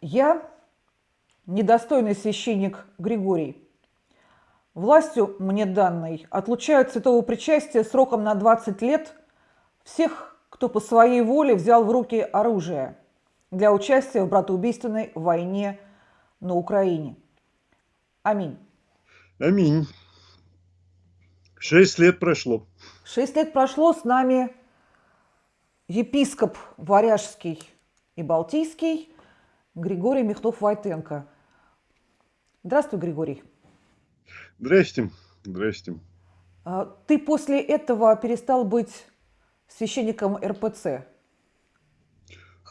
Я, недостойный священник Григорий, властью мне данной отлучаю от святого причастия сроком на 20 лет всех, кто по своей воле взял в руки оружие для участия в братоубийственной войне на Украине. Аминь. Аминь. Шесть лет прошло. Шесть лет прошло, с нами епископ Варяжский и Балтийский Григорий Михнов-Войтенко. Здравствуй, Григорий. Здрасте. Здрасте. А, ты после этого перестал быть священником РПЦ?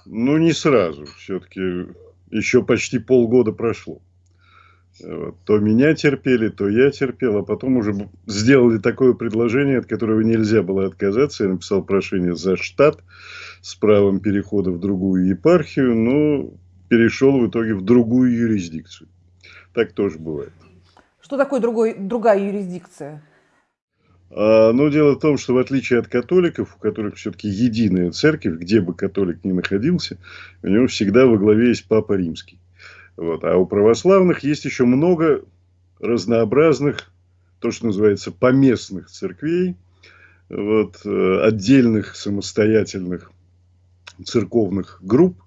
Ну, не сразу. Все-таки еще почти полгода прошло. То меня терпели, то я терпел, а потом уже сделали такое предложение, от которого нельзя было отказаться. Я написал прошение за штат с правом перехода в другую епархию, но перешел в итоге в другую юрисдикцию. Так тоже бывает. Что такое другой, другая юрисдикция? А, ну, дело в том, что в отличие от католиков, у которых все-таки единая церковь, где бы католик ни находился, у него всегда во главе есть Папа Римский. Вот. А у православных есть еще много разнообразных, то, что называется, поместных церквей, вот, э, отдельных самостоятельных церковных групп.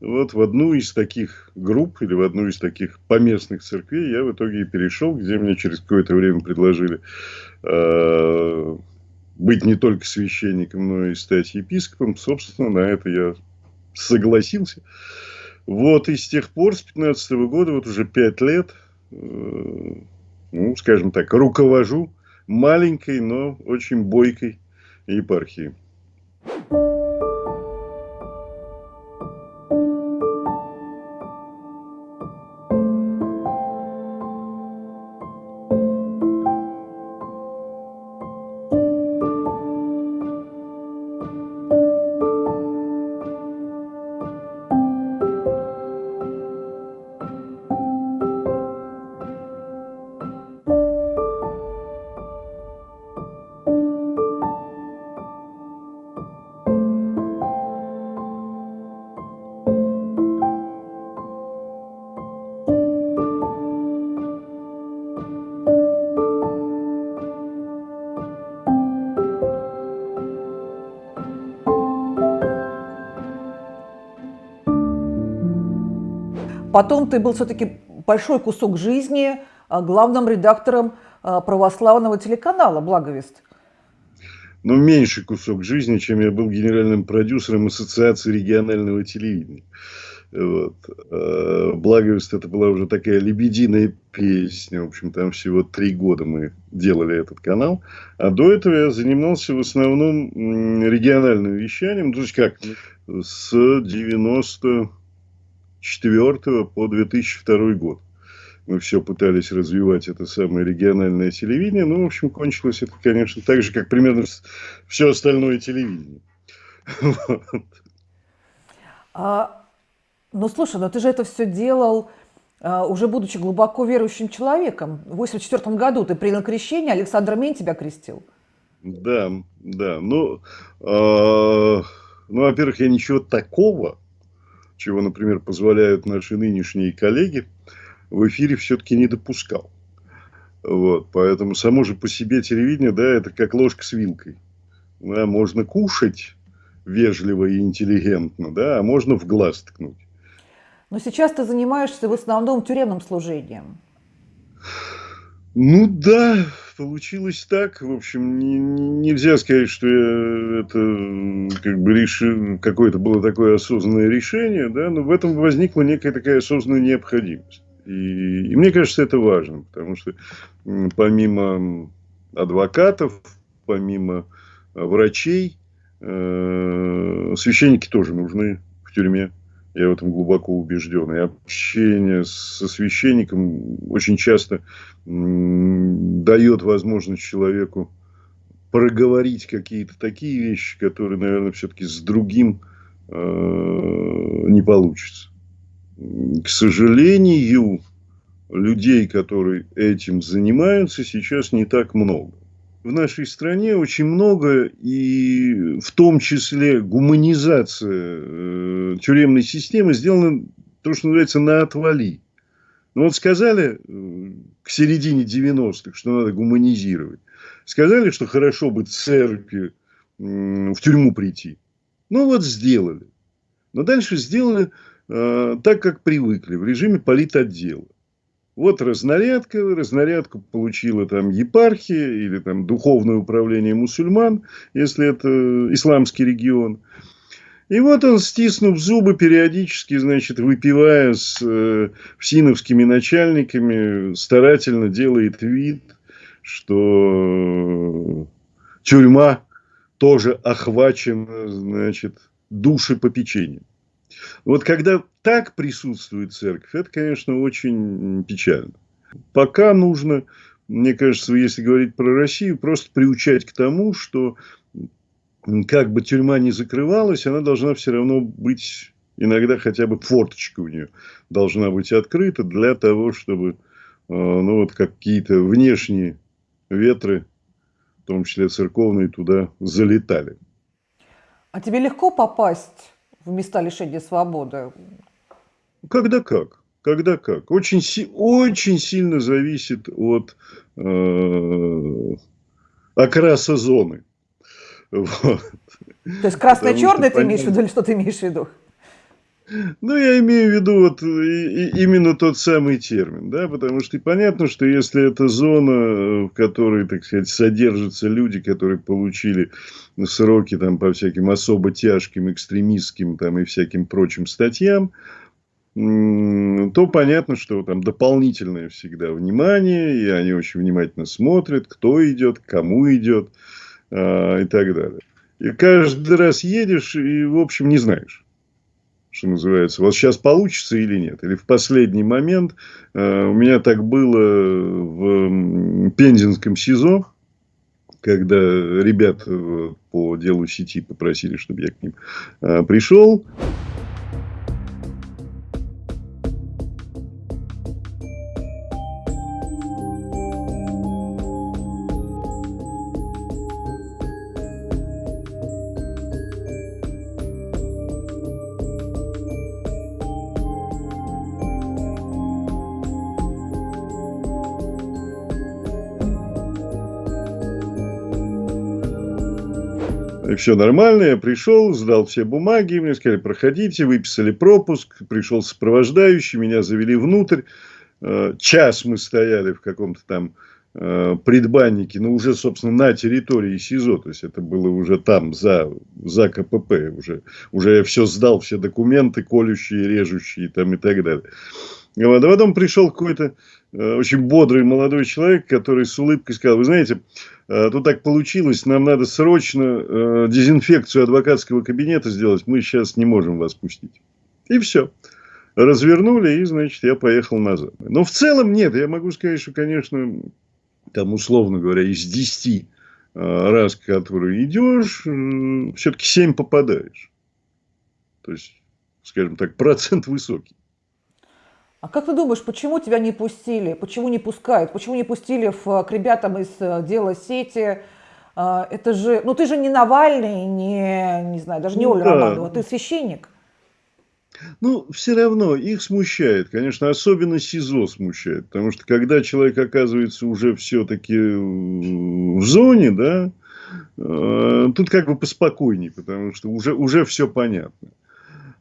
Вот в одну из таких групп или в одну из таких поместных церквей я в итоге и перешел, где мне через какое-то время предложили э, быть не только священником, но и стать епископом. Собственно, на это я согласился. Вот, и с тех пор, с 15 -го года, вот уже пять лет, э, ну, скажем так, руковожу маленькой, но очень бойкой епархией. Потом ты был все-таки большой кусок жизни а, главным редактором а, православного телеканала «Благовест». Ну, меньший кусок жизни, чем я был генеральным продюсером Ассоциации регионального телевидения. Вот. А, Благовест это была уже такая лебединая песня. В общем, там всего три года мы делали этот канал. А до этого я занимался в основном региональным вещанием. То есть как? С 90 2004 по 2002 год. Мы все пытались развивать это самое региональное телевидение. Ну, в общем, кончилось это, конечно, так же, как примерно все остальное телевидение. А, ну, слушай, ну ты же это все делал, а, уже будучи глубоко верующим человеком. В 1984 году ты принял крещение, Александр Мень тебя крестил. Да, да. Ну, э, ну во-первых, я ничего такого чего, например, позволяют наши нынешние коллеги, в эфире все-таки не допускал. Вот, поэтому само же по себе телевидение, да, это как ложка с вилкой. Да, можно кушать вежливо и интеллигентно, да, а можно в глаз ткнуть. Но сейчас ты занимаешься в основном тюремным служением. Ну да, получилось так. В общем, не, нельзя сказать, что это как бы реши, какое-то было такое осознанное решение, да, но в этом возникла некая такая осознанная необходимость. И, и мне кажется, это важно, потому что помимо адвокатов, помимо врачей, э, священники тоже нужны в тюрьме. Я в этом глубоко убежден. И общение со священником очень часто дает возможность человеку проговорить какие-то такие вещи, которые, наверное, все-таки с другим э, не получится. К сожалению, людей, которые этим занимаются, сейчас не так много в нашей стране очень много, и в том числе гуманизация э, тюремной системы сделана то, что называется, на отвали. Ну вот сказали э, к середине 90-х, что надо гуманизировать. Сказали, что хорошо бы церкви в тюрьму прийти. Ну вот сделали. Но дальше сделали э, так, как привыкли, в режиме политотдела. Вот разнарядка, разнарядку получила там епархия или там духовное управление мусульман, если это исламский регион. И вот он, стиснув зубы, периодически, значит, выпивая с э, всиновскими начальниками, старательно делает вид, что тюрьма тоже охвачена, значит, душепопечением. Вот когда так присутствует церковь, это, конечно, очень печально. Пока нужно, мне кажется, если говорить про Россию, просто приучать к тому, что как бы тюрьма не закрывалась, она должна все равно быть, иногда хотя бы форточка у нее должна быть открыта для того, чтобы, э, ну вот какие-то внешние ветры, в том числе церковные, туда залетали. А тебе легко попасть в места лишения свободы? Когда как. Когда как. Очень, очень сильно зависит от э, окраса зоны. Вот. То есть красно-черный ты имеешь в виду или что ты имеешь в виду? Ну, я имею в виду вот именно тот самый термин, да, потому что понятно, что если это зона, в которой, так сказать, содержатся люди, которые получили сроки там по всяким особо тяжким, экстремистским там и всяким прочим статьям, то понятно, что там дополнительное всегда внимание, и они очень внимательно смотрят, кто идет, кому идет э, и так далее. И каждый раз едешь и, в общем, не знаешь что называется, вот сейчас получится или нет. Или в последний момент э, у меня так было в Пензенском СИЗО, когда ребят э, по делу сети попросили, чтобы я к ним э, пришел. Все нормально, я пришел, сдал все бумаги, мне сказали, проходите, выписали пропуск, пришел сопровождающий, меня завели внутрь. Э, час мы стояли в каком-то там э, предбаннике, но уже, собственно, на территории СИЗО, то есть это было уже там, за, за КПП, уже, уже я все сдал, все документы, колющие, режущие там и так далее. Вот. А потом пришел какой-то очень бодрый молодой человек, который с улыбкой сказал, вы знаете, э, тут так получилось, нам надо срочно э, дезинфекцию адвокатского кабинета сделать, мы сейчас не можем вас пустить. И все. Развернули, и, значит, я поехал назад. Но в целом нет, я могу сказать, что, конечно, там, условно говоря, из 10 раз, которые идешь, все-таки 7 попадаешь. То есть, скажем так, процент высокий. А как ты думаешь, почему тебя не пустили? Почему не пускают? Почему не пустили в, к ребятам из э, дела сети? А, это же, ну ты же не Навальный, не, не знаю, даже не ну, Оля да. Романова, ты священник. Ну, все равно их смущает, конечно, особенно СИЗО смущает, потому что когда человек оказывается уже все-таки в зоне, да, э, тут как бы поспокойнее, потому что уже, уже все понятно.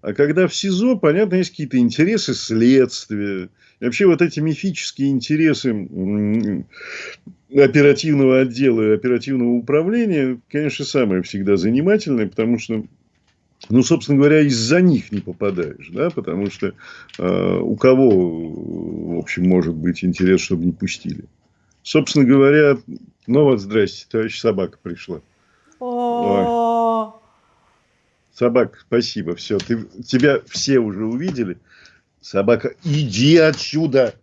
А когда в СИЗО, понятно, есть какие-то интересы следствия. И вообще вот эти мифические интересы оперативного отдела и оперативного управления, конечно, самое всегда занимательное, потому что ну, собственно говоря, из-за них не попадаешь, да, потому что э, у кого, в общем, может быть интерес, чтобы не пустили. Собственно говоря, ну вот, здрасте, товарищ собака пришла. Собака, спасибо, все, ты, тебя все уже увидели. Собака, иди отсюда.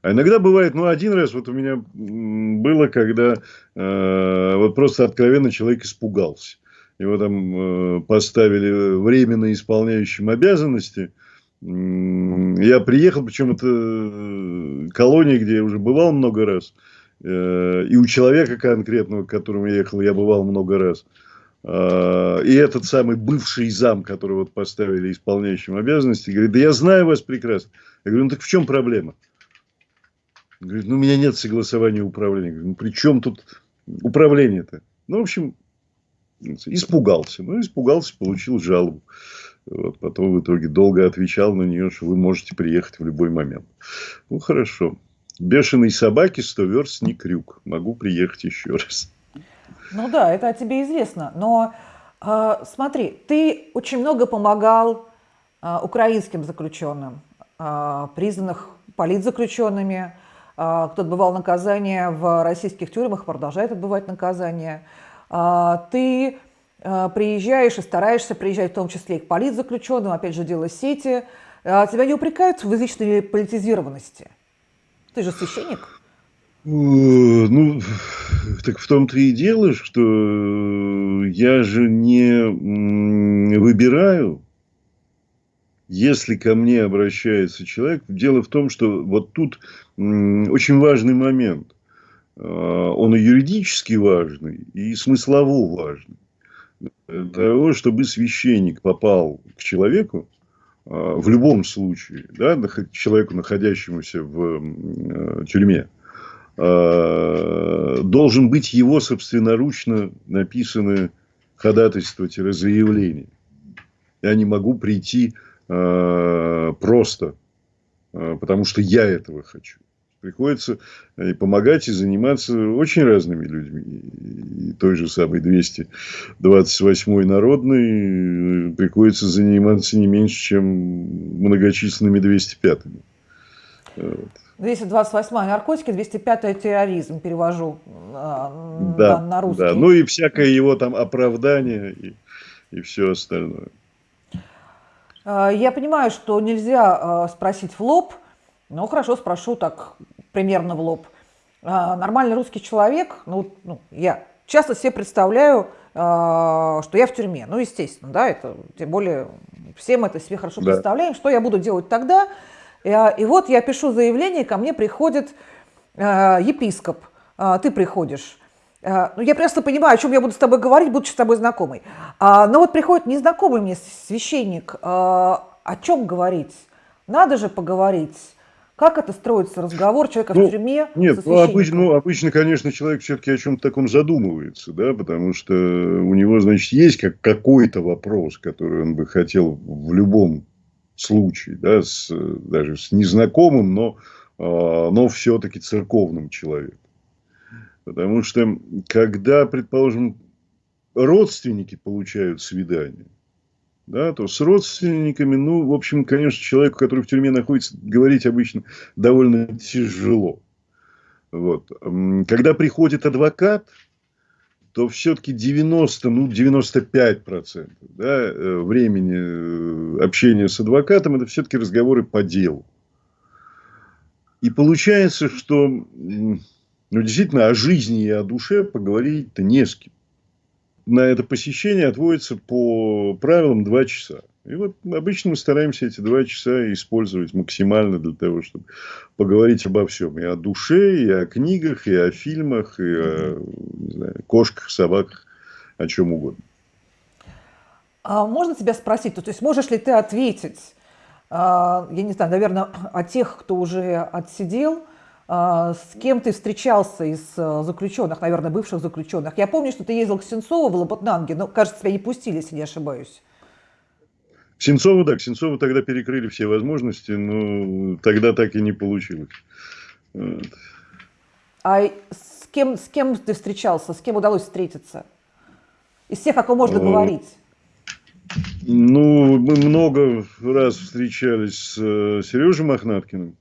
А иногда бывает, ну, один раз вот у меня было, когда э, вот просто откровенно человек испугался. Его там э, поставили временно исполняющим обязанности. Я приехал, причем это э, колония, где я уже бывал много раз. Э, и у человека конкретного, к которому я ехал, я бывал много раз. А, и этот самый бывший зам, которого вот поставили исполняющим обязанности, говорит, да я знаю вас прекрасно. Я говорю, ну так в чем проблема? Говорит, ну у меня нет согласования управления. Говорю, ну при чем тут управление-то? Ну, в общем, испугался. Ну, испугался, получил жалобу. Вот, потом в итоге долго отвечал на нее, что вы можете приехать в любой момент. Ну, хорошо. Бешеной собаке сто верст не крюк. Могу приехать еще раз. Ну да, это о тебе известно. Но э, смотри, ты очень много помогал э, украинским заключенным, э, признанных политзаключенными, э, кто отбывал наказание в российских тюрьмах, продолжает отбывать наказание. Э, ты э, приезжаешь и стараешься приезжать в том числе и к политзаключенным, опять же, дело сети. Э, тебя не упрекают в излишней политизированности? Ты же священник. Ну, так в том-то и дело, что я же не выбираю, если ко мне обращается человек. Дело в том, что вот тут очень важный момент. А, он и юридически важный, и смыслово важный. Для того, чтобы священник попал к человеку, а, в любом случае, да, человеку, находящемуся в тюрьме, Э, должен быть его собственноручно написанное ходатайство-заявление. Я не могу прийти э, просто, э, потому что я этого хочу. Приходится и помогать, и заниматься очень разными людьми. И той же самой 228-й народной приходится заниматься не меньше, чем многочисленными 205-ми. Вот. 228 наркотики, 205 терроризм перевожу э, да, на, на русский. Да, ну и всякое его там оправдание и, и все остальное. А, я понимаю, что нельзя а, спросить в лоб, но хорошо спрошу так примерно в лоб. Нормальный русский человек, ну, ну я часто себе представляю, что я в тюрьме. Ну, естественно, да, это тем более все мы это себе хорошо да. представляем. Что я буду делать тогда, и, и вот я пишу заявление, ко мне приходит э, епископ, э, ты приходишь. Э, ну, я просто понимаю, о чем я буду с тобой говорить, будучи с тобой знакомой. А, но вот приходит незнакомый мне священник, о чем говорить? Надо же поговорить. Как это строится разговор человека ну, в тюрьме? Нет, ну, обычно, ну, обычно, конечно, человек все-таки о чем-то таком задумывается, да, потому что у него, значит, есть как какой-то вопрос, который он бы хотел в любом случай, да, с, даже с незнакомым, но, а, но все-таки церковным человеком. Потому что, когда, предположим, родственники получают свидание, да, то с родственниками, ну, в общем, конечно, человеку, который в тюрьме находится, говорить обычно довольно тяжело. Вот. Когда приходит адвокат, то все-таки 90, ну 95 процентов да, э, времени э, общения с адвокатом это все-таки разговоры по делу. И получается, что ну, действительно о жизни и о душе поговорить-то не с кем. На это посещение отводится по правилам 2 часа. И вот обычно мы стараемся эти два часа использовать максимально для того, чтобы поговорить обо всем. И о душе, и о книгах, и о фильмах, и о знаю, кошках, собаках, о чем угодно. А можно тебя спросить, то есть можешь ли ты ответить, а, я не знаю, наверное, о тех, кто уже отсидел, а, с кем ты встречался из а, заключенных, наверное, бывших заключенных? Я помню, что ты ездил к Сенцову в Лопатнанге, но, кажется, тебя не пустили, если не ошибаюсь. Сенцову, да, к Сенцову тогда перекрыли все возможности, но тогда так и не получилось. Вот. А с кем, с кем ты встречался, с кем удалось встретиться? Из всех, о ком можно О, говорить? Ну, мы много раз встречались с э, Сережей Мохнаткиным,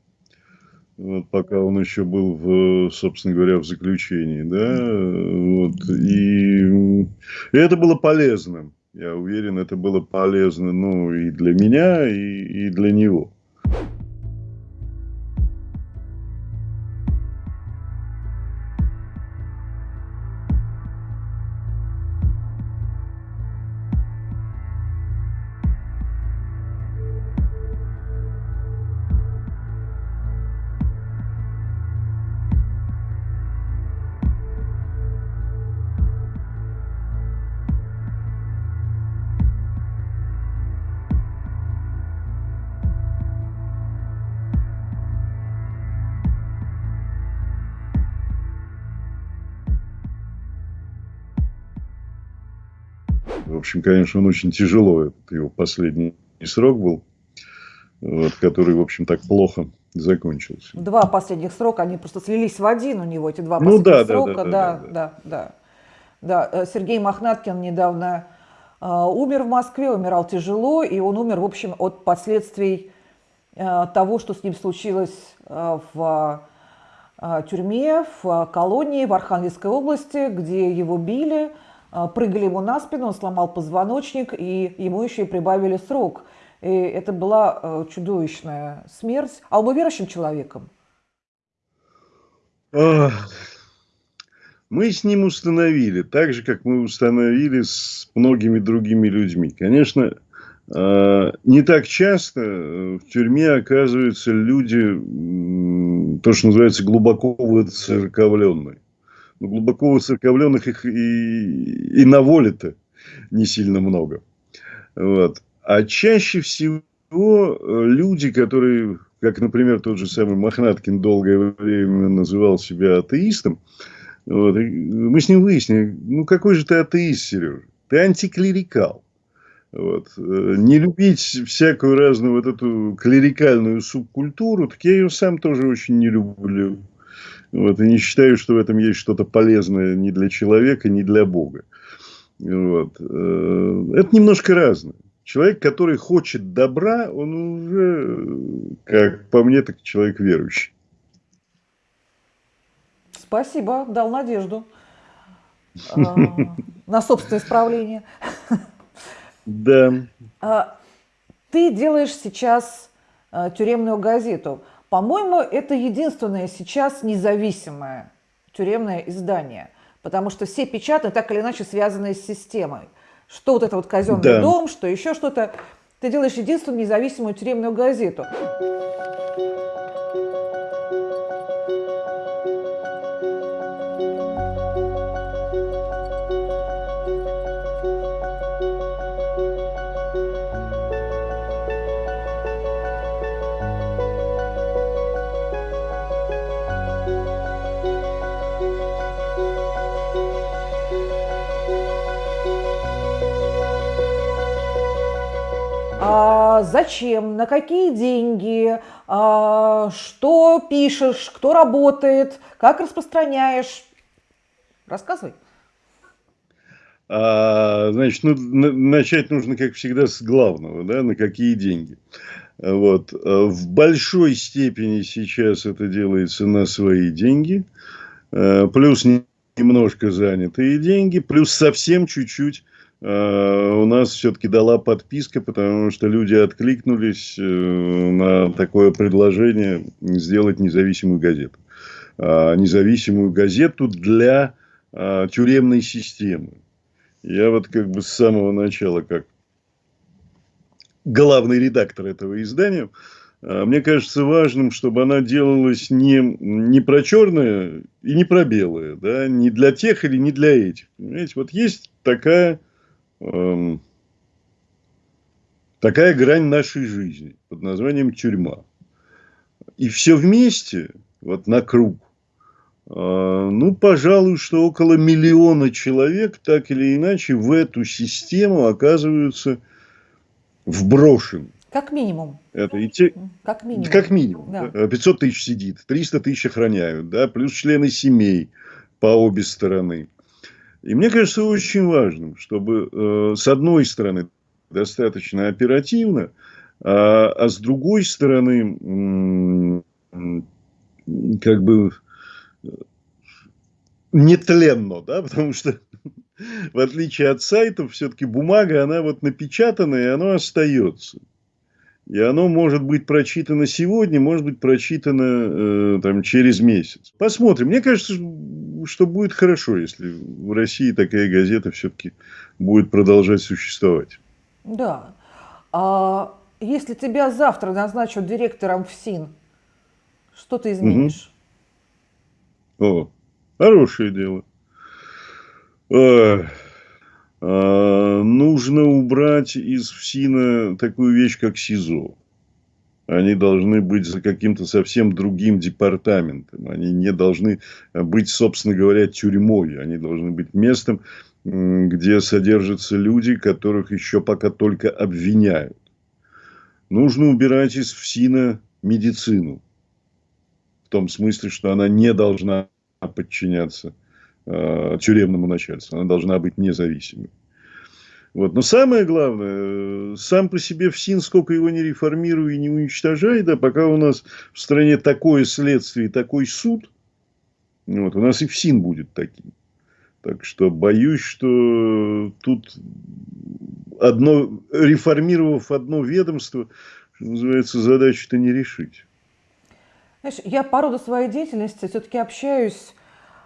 вот, пока он еще был, в, собственно говоря, в заключении. Да? Вот, и это было полезным. Я уверен, это было полезно ну, и для меня, и, и для него. Общем, конечно, он очень тяжело, этот его последний срок был, вот, который, в общем, так плохо закончился. Два последних срока, они просто слились в один у него, эти два ну последних да, срока. Да, да, да, да, да, да. Э, Сергей Мохнаткин недавно э, умер в Москве, умирал тяжело, и он умер, в общем, от последствий э, того, что с ним случилось э, в э, тюрьме, в колонии в Архангельской области, где его били, прыгали ему на спину, он сломал позвоночник, и ему еще и прибавили срок – и это была э, чудовищная смерть. А он был верующим человеком? Мы с ним установили, так же, как мы установили с многими другими людьми. Конечно, э, не так часто в тюрьме оказываются люди, то, что называется, глубоко выцерковленные. Глубоко выцерковленных их и, и на воле-то не сильно много. Вот. А чаще всего э, люди, которые, как, например, тот же самый Мохнаткин долгое время называл себя атеистом, вот, мы с ним выяснили, ну какой же ты атеист, Сережа? Ты антиклерикал. Вот. Э, не любить всякую разную вот эту клерикальную субкультуру, так я ее сам тоже очень не люблю. Вот, и не считаю, что в этом есть что-то полезное ни для человека, ни для Бога. Вот. Э, это немножко разное. Человек, который хочет добра, он уже, как по мне, так человек верующий. Спасибо, дал надежду а, на собственное исправление. Да. А, ты делаешь сейчас а, тюремную газету. По-моему, это единственное сейчас независимое тюремное издание, потому что все печатные так или иначе связаны с системой что вот это вот казенный да. дом, что еще что-то. Ты делаешь единственную независимую тюремную газету. Зачем, на какие деньги, а, что пишешь, кто работает, как распространяешь. Рассказывай. А, значит, ну, начать нужно, как всегда, с главного, да, на какие деньги. Вот. В большой степени сейчас это делается на свои деньги, а, плюс немножко занятые деньги, плюс совсем чуть-чуть у нас все-таки дала подписка, потому что люди откликнулись э, на такое предложение сделать независимую газету. А, независимую газету для а, тюремной системы. Я вот как бы с самого начала, как главный редактор этого издания, а, мне кажется важным, чтобы она делалась не, не про черное и не про белое, да, не для тех или не для этих. Понимаете, вот есть такая Эм, такая грань нашей жизни под названием тюрьма. И все вместе, вот на круг, э, ну, пожалуй, что около миллиона человек так или иначе в эту систему оказываются вброшены. Как минимум. Это и те... Как минимум. Как минимум. Да. 500 тысяч сидит, 300 тысяч охраняют, да, плюс члены семей по обе стороны. И мне кажется очень важным, чтобы э, с одной стороны достаточно оперативно, а, а с другой стороны как бы нетленно, да, потому что в отличие от сайтов, все-таки бумага, она вот напечатана, и она остается. И оно может быть прочитано сегодня, может быть прочитано э, там, через месяц. Посмотрим. Мне кажется, что будет хорошо, если в России такая газета все-таки будет продолжать существовать. Да. А если тебя завтра назначат директором ФСИН, что ты изменишь? Угу. О, хорошее дело. А, нужно убрать из ФСИНа такую вещь, как СИЗО. Они должны быть за каким-то совсем другим департаментом. Они не должны быть, собственно говоря, тюрьмой. Они должны быть местом, где содержатся люди, которых еще пока только обвиняют. Нужно убирать из ФСИНа медицину. В том смысле, что она не должна подчиняться э, тюремному начальству. Она должна быть независимой. Вот. Но самое главное, сам по себе ФСИН, сколько его не реформируй и не уничтожай, да, пока у нас в стране такое следствие и такой суд, вот, у нас и ФСИН будет таким. Так что боюсь, что тут одно, реформировав одно ведомство, что называется, задачу-то не решить. Знаешь, я по роду своей деятельности все-таки общаюсь э,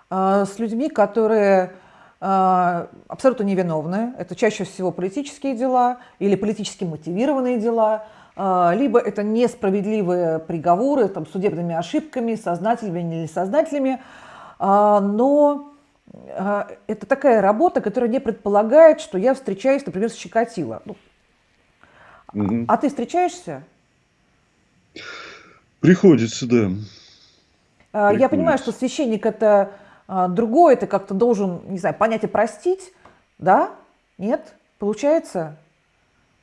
с людьми, которые э, абсолютно невиновны. Это чаще всего политические дела или политически мотивированные дела, э, либо это несправедливые приговоры там, судебными ошибками, сознательными или несознательными. Но а, это такая работа, которая не предполагает, что я встречаюсь, например, с Чикатило. Ну, угу. А ты встречаешься? Приходится, да. А, Приходится. Я понимаю, что священник это а, другое, ты как-то должен, не знаю, понять и простить, да? Нет? Получается?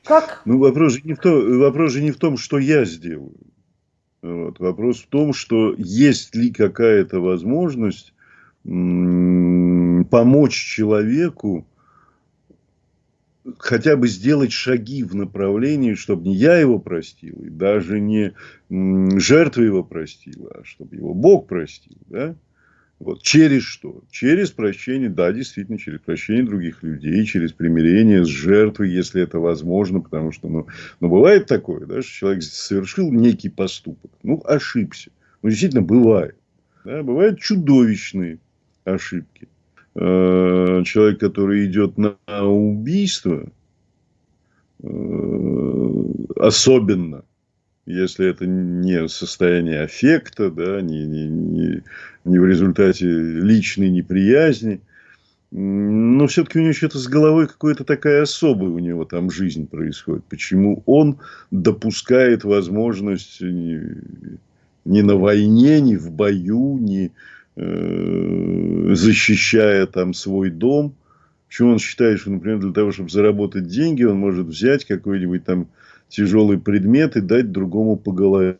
Как? Ну, вопрос же не в том, вопрос же не в том что я сделаю. Вот. Вопрос в том, что есть ли какая-то возможность помочь человеку хотя бы сделать шаги в направлении, чтобы не я его простил, и даже не жертва его простила, а чтобы его Бог простил. Да? Вот. Через что? Через прощение, да, действительно, через прощение других людей, через примирение с жертвой, если это возможно, потому что, ну, ну бывает такое, да, что человек совершил некий поступок, ну, ошибся. Ну, действительно, бывает. Да, бывают чудовищные ошибки. Э, человек, который идет на убийство, э, особенно, если это не состояние аффекта, да, не, не, не, не в результате личной неприязни, но все-таки у него что-то с головой какая-то такая особая у него там жизнь происходит. Почему он допускает возможность ни, ни на войне, ни в бою, ни, Э, защищая там свой дом. Почему он считает, что, например, для того, чтобы заработать деньги, он может взять какой-нибудь там тяжелый предмет и дать другому по голове.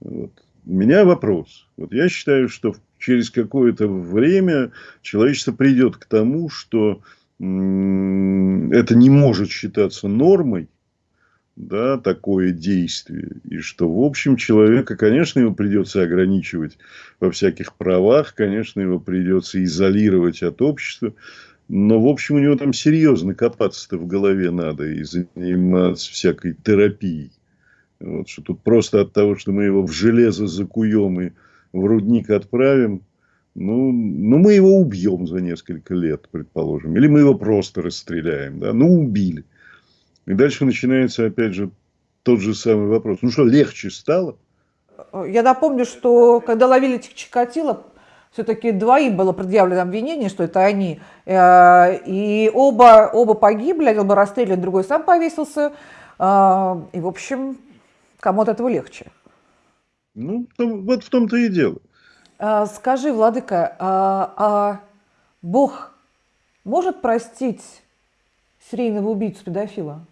Вот. У меня вопрос. Вот я считаю, что через какое-то время человечество придет к тому, что это не может считаться нормой, да, такое действие. И что, в общем, человека, конечно, его придется ограничивать во всяких правах, конечно, его придется изолировать от общества. Но, в общем, у него там серьезно копаться-то в голове надо и заниматься всякой терапией. Вот, что тут просто от того, что мы его в железо закуем и в рудник отправим, ну, ну, мы его убьем за несколько лет, предположим. Или мы его просто расстреляем. Да? Ну, убили. И дальше начинается, опять же, тот же самый вопрос. Ну что, легче стало? Я напомню, что когда ловили этих Чикатило, все-таки двоим было предъявлено обвинение, что это они. Э, и оба, оба погибли, один был расстрелян, другой сам повесился. Э, и, в общем, кому от этого легче. Ну, вот в том-то и дело. Э, скажи, Владыка, а, а Бог может простить серийного убийцу-педофила?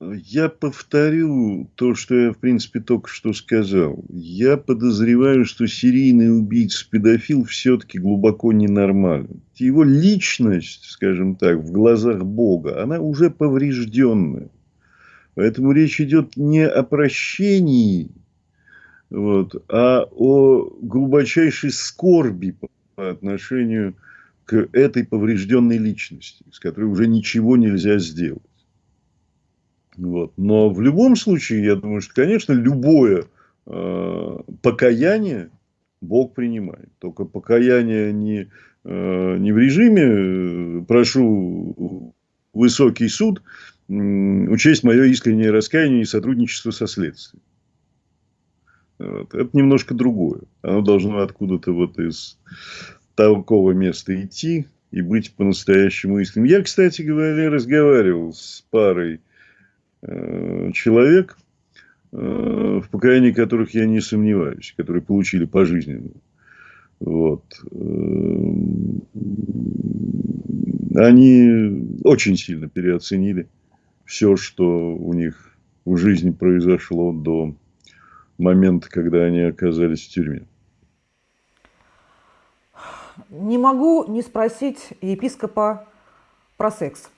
Я повторю то, что я, в принципе, только что сказал. Я подозреваю, что серийный убийца-педофил все-таки глубоко ненормален. Его личность, скажем так, в глазах Бога, она уже поврежденная. Поэтому речь идет не о прощении, вот, а о глубочайшей скорби по отношению к этой поврежденной личности, с которой уже ничего нельзя сделать. Вот. Но в любом случае, я думаю, что, конечно, любое э, покаяние Бог принимает. Только покаяние не, э, не в режиме э, «прошу высокий суд учесть мое искреннее раскаяние и сотрудничество со следствием». Вот. Это немножко другое. Оно должно откуда-то вот из такого места идти и быть по-настоящему искренним. Я, кстати говоря, разговаривал с парой человек, э, в покаянии которых я не сомневаюсь, которые получили пожизненную. Вот. Эм, они очень сильно переоценили все, что у них в жизни произошло до момента, когда они оказались в тюрьме. Не могу не спросить епископа про секс.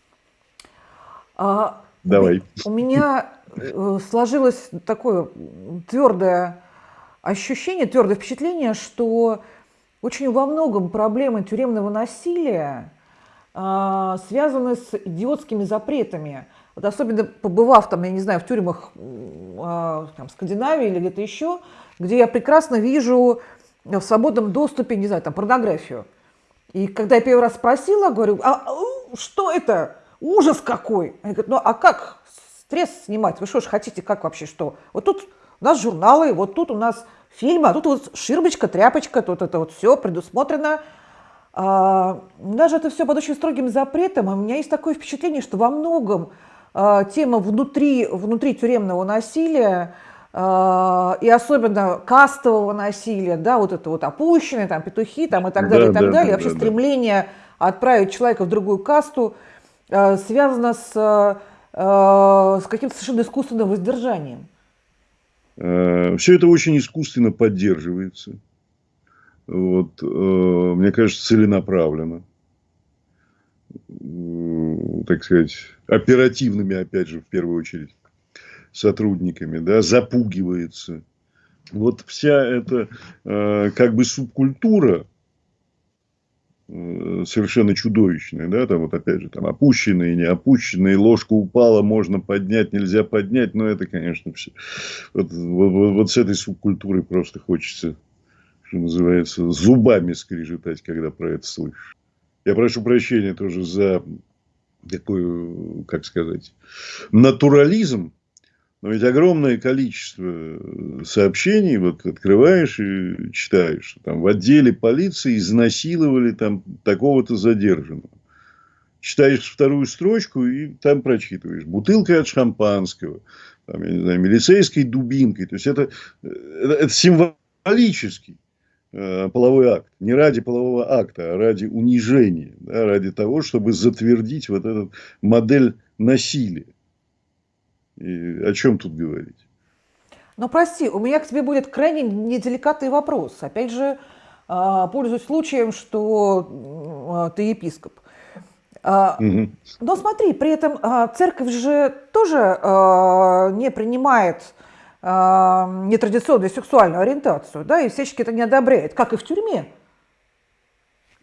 А, Давай. У меня э, сложилось такое твердое ощущение, твердое впечатление, что очень во многом проблемы тюремного насилия э, связаны с идиотскими запретами. Вот особенно побывав там, я не знаю, в тюрьмах э, там, Скандинавии или где-то еще, где я прекрасно вижу в свободном доступе, не знаю, там, порнографию. И когда я первый раз спросила, говорю, а что это? Ужас какой! Они говорят, ну а как стресс снимать? Вы что ж хотите, как вообще что? Вот тут у нас журналы, вот тут у нас фильмы, а тут вот ширмочка, тряпочка, тут это вот все предусмотрено. А, даже это все под очень строгим запретом. у меня есть такое впечатление, что во многом а, тема внутри, внутри тюремного насилия а, и особенно кастового насилия, да, вот это вот опущенные, там, петухи, там, и так далее, да, и так да, далее, да, вообще да, стремление да. отправить человека в другую касту а, связано с, а, с каким-то совершенно искусственным воздержанием. Все это очень искусственно поддерживается. Вот, мне кажется, целенаправленно. Так сказать, оперативными, опять же, в первую очередь сотрудниками, да, запугивается. Вот вся эта э, как бы субкультура э, совершенно чудовищная, да, там вот опять же там опущенные, не опущенные, ложка упала, можно поднять, нельзя поднять, но это, конечно, все. Вот, вот, вот с этой субкультурой просто хочется, что называется, зубами скрежетать, когда про это слышишь. Я прошу прощения тоже за такой, как сказать, натурализм но ведь огромное количество э, сообщений вот открываешь и читаешь, там в отделе полиции изнасиловали там такого-то задержанного. Читаешь вторую строчку и там прочитываешь. Бутылкой от шампанского, там, я не знаю, милицейской дубинкой. То есть, это, э, это, это символический э, половой акт. Не ради полового акта, а ради унижения. Да, ради того, чтобы затвердить вот эту модель насилия. И о чем тут говорить? Ну, прости, у меня к тебе будет крайне неделикатный вопрос. Опять же, а, пользуюсь случаем, что а, ты епископ. Угу. Но смотри, при этом церковь же тоже не принимает нетрадиционную сексуальную ориентацию, да, и всячески это не одобряет, как и в тюрьме.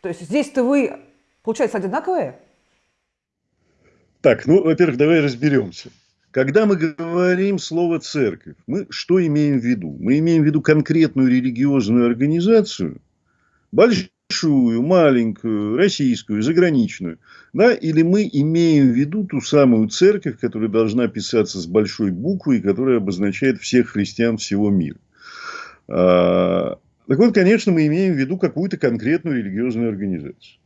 То есть здесь-то вы, получается, одинаковые? Так, ну, во-первых, давай разберемся. Когда мы говорим слово «церковь», мы что имеем в виду? Мы имеем в виду конкретную религиозную организацию, большую, маленькую, российскую, заграничную, да? или мы имеем в виду ту самую церковь, которая должна писаться с большой буквы и которая обозначает всех христиан всего мира. А, так вот, конечно, мы имеем в виду какую-то конкретную религиозную организацию.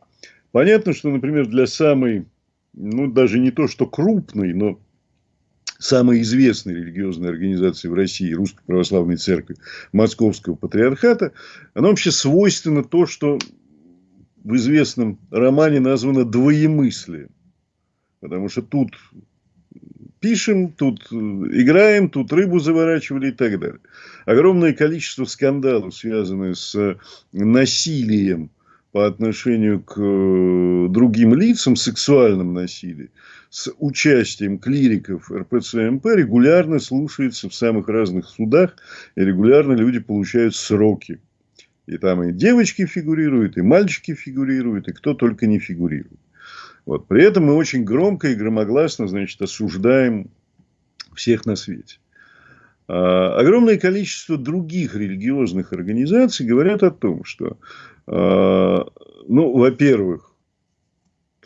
Понятно, что, например, для самой, ну, даже не то, что крупной, но самой известной религиозной организации в России, Русской Православной Церкви Московского Патриархата, она вообще свойственно то, что в известном романе названо двоемыслием. Потому что тут пишем, тут играем, тут рыбу заворачивали и так далее. Огромное количество скандалов, связанных с насилием по отношению к э, другим лицам, сексуальном насилии, с участием клириков РПЦМП регулярно слушается в самых разных судах, и регулярно люди получают сроки. И там и девочки фигурируют, и мальчики фигурируют, и кто только не фигурирует. Вот. При этом мы очень громко и громогласно значит, осуждаем всех на свете. А, огромное количество других религиозных организаций говорят о том, что, ну, во-первых,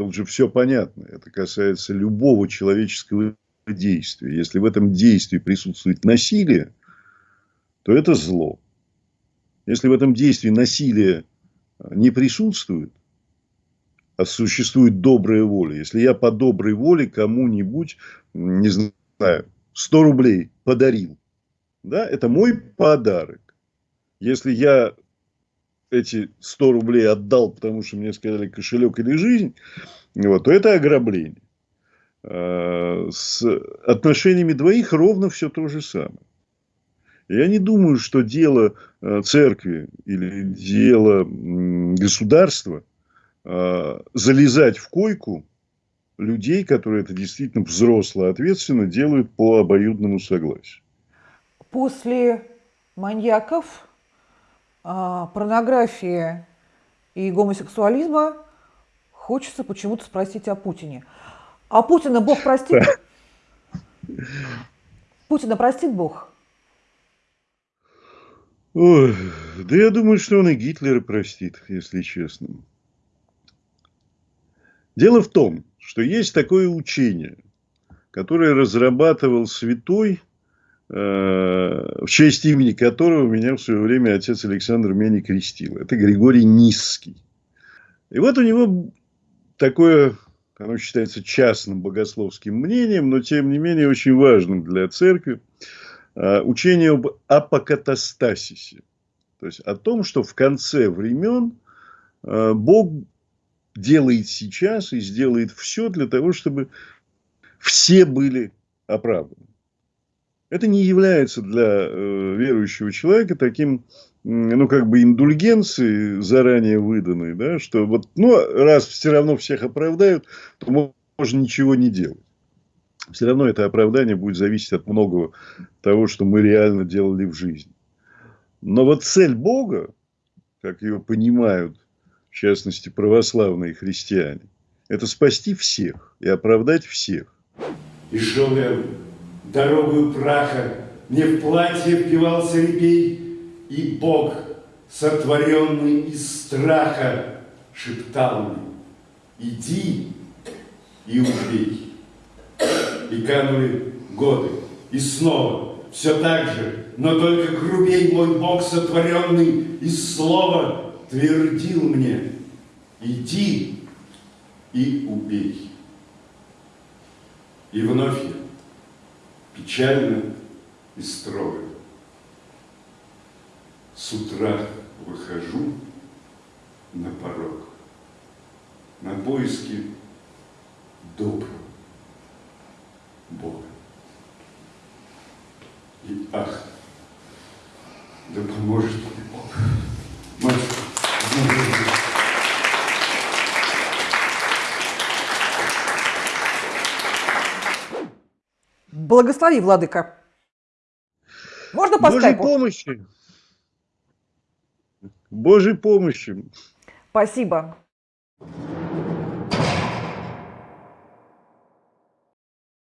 Тут же все понятно. Это касается любого человеческого действия. Если в этом действии присутствует насилие, то это зло. Если в этом действии насилие не присутствует, а существует добрая воля. Если я по доброй воле кому-нибудь, не знаю, 100 рублей подарил, да, это мой подарок. Если я эти 100 рублей отдал, потому что мне сказали кошелек или жизнь, вот, то это ограбление. А, с отношениями двоих ровно все то же самое. Я не думаю, что дело э, церкви или дело государства а, залезать в койку людей, которые это действительно взросло ответственно делают по обоюдному согласию. После маньяков, а, порнографии и гомосексуализма хочется почему-то спросить о Путине. А Путина Бог простит? Путина простит Бог? Ой, да я думаю, что он и Гитлера простит, если честно. Дело в том, что есть такое учение, которое разрабатывал святой, в честь имени которого меня в свое время отец Александр меня крестил. Это Григорий Низкий. И вот у него такое, оно считается частным богословским мнением, но тем не менее очень важным для церкви, э, учение об апокатастасисе. То есть о том, что в конце времен э, Бог делает сейчас и сделает все для того, чтобы все были оправданы. Это не является для э, верующего человека таким, ну, как бы индульгенцией заранее выданной, да, что вот, ну, раз все равно всех оправдают, то можно ничего не делать. Все равно это оправдание будет зависеть от многого того, что мы реально делали в жизни. Но вот цель Бога, как ее понимают, в частности, православные христиане, это спасти всех и оправдать всех. И я дорогу праха, мне в платье впивался репей, и Бог, сотворенный из страха, шептал мне, иди и убей. И канули годы, и снова все так же, но только грубей мой Бог, сотворенный из слова, твердил мне, иди и убей. И вновь я, печально и строго, с утра выхожу на порог, на поиски доброго Бога. И ах, да поможет мне Бог. Мать, Благослови, Владыка. Можно по Божьей скайпу? помощи. Божьей помощи. Спасибо.